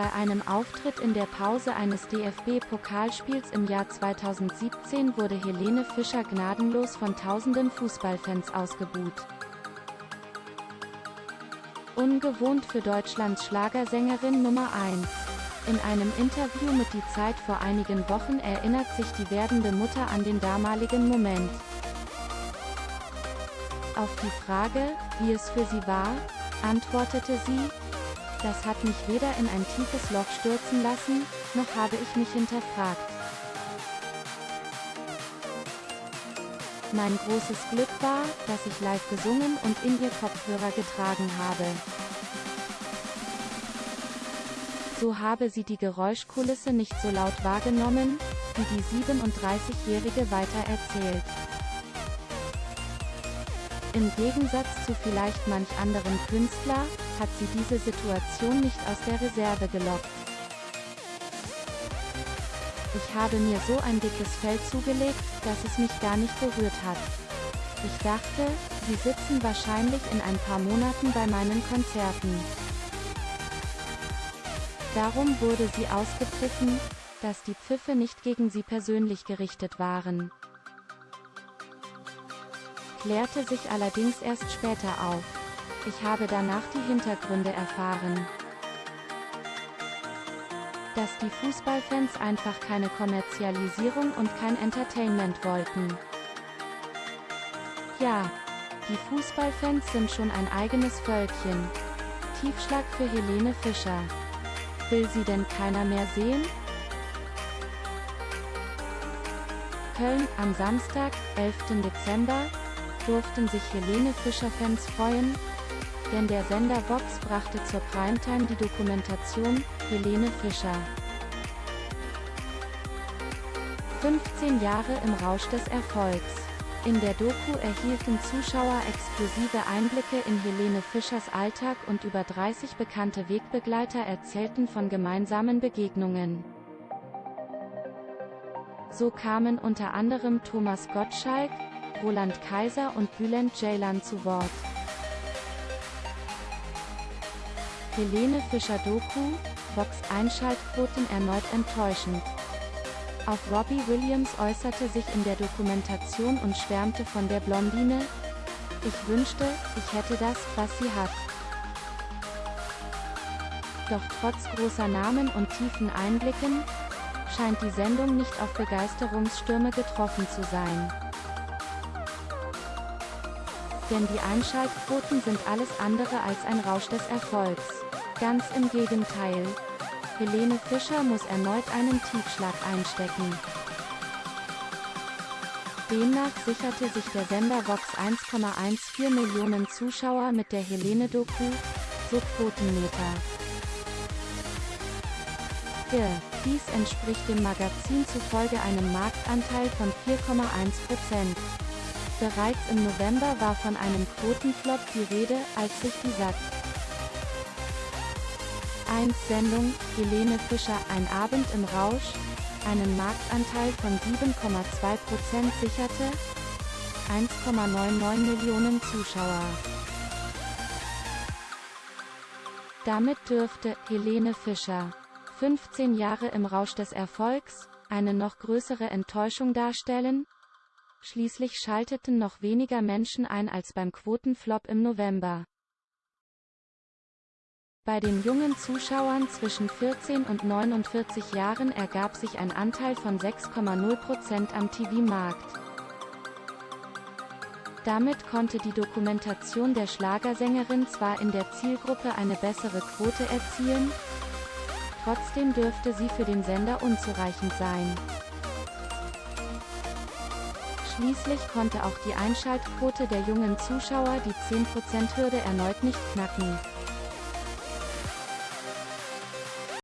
einem Auftritt in der Pause eines DFB-Pokalspiels im Jahr 2017 wurde Helene Fischer gnadenlos von tausenden Fußballfans ausgebuht. Ungewohnt für Deutschlands Schlagersängerin Nummer 1. In einem Interview mit Die Zeit vor einigen Wochen erinnert sich die werdende Mutter an den damaligen Moment. Auf die Frage, wie es für sie war, antwortete sie, das hat mich weder in ein tiefes Loch stürzen lassen, noch habe ich mich hinterfragt. Mein großes Glück war, dass ich live gesungen und in ihr Kopfhörer getragen habe. So habe sie die Geräuschkulisse nicht so laut wahrgenommen, wie die 37-Jährige weiter erzählt. Im Gegensatz zu vielleicht manch anderen Künstler, hat sie diese Situation nicht aus der Reserve gelockt. Ich habe mir so ein dickes Fell zugelegt, dass es mich gar nicht berührt hat. Ich dachte, sie sitzen wahrscheinlich in ein paar Monaten bei meinen Konzerten. Darum wurde sie ausgepfiffen, dass die Pfiffe nicht gegen sie persönlich gerichtet waren. Klärte sich allerdings erst später auf. Ich habe danach die Hintergründe erfahren. Dass die Fußballfans einfach keine Kommerzialisierung und kein Entertainment wollten. Ja, die Fußballfans sind schon ein eigenes Völkchen. Tiefschlag für Helene Fischer. Will sie denn keiner mehr sehen? Köln, am Samstag, 11. Dezember, durften sich Helene Fischer-Fans freuen, denn der Sender Vox brachte zur Primetime die Dokumentation Helene Fischer. 15 Jahre im Rausch des Erfolgs. In der Doku erhielten Zuschauer exklusive Einblicke in Helene Fischers Alltag und über 30 bekannte Wegbegleiter erzählten von gemeinsamen Begegnungen. So kamen unter anderem Thomas Gottschalk, Roland Kaiser und Bülent Ceylan zu Wort. Helene Fischer Doku, Vox Einschaltquoten erneut enttäuschend. Auch Robbie Williams äußerte sich in der Dokumentation und schwärmte von der Blondine. Ich wünschte, ich hätte das, was sie hat. Doch trotz großer Namen und tiefen Einblicken, scheint die Sendung nicht auf Begeisterungsstürme getroffen zu sein. Denn die Einschaltquoten sind alles andere als ein Rausch des Erfolgs. Ganz im Gegenteil. Helene Fischer muss erneut einen Tiefschlag einstecken. Demnach sicherte sich der Sender Vox 1,14 Millionen Zuschauer mit der Helene-Doku, so Quotenmeter. Ge. Dies entspricht dem Magazin zufolge einem Marktanteil von 4,1%. Bereits im November war von einem Quotenflop die Rede, als sich die Sat. 1 Sendung, Helene Fischer, Ein Abend im Rausch, einen Marktanteil von 7,2% sicherte, 1,99 Millionen Zuschauer. Damit dürfte Helene Fischer 15 Jahre im Rausch des Erfolgs eine noch größere Enttäuschung darstellen, Schließlich schalteten noch weniger Menschen ein als beim Quotenflop im November. Bei den jungen Zuschauern zwischen 14 und 49 Jahren ergab sich ein Anteil von 6,0% am TV-Markt. Damit konnte die Dokumentation der Schlagersängerin zwar in der Zielgruppe eine bessere Quote erzielen, trotzdem dürfte sie für den Sender unzureichend sein. Schließlich konnte auch die Einschaltquote der jungen Zuschauer die 10%-Hürde erneut nicht knacken.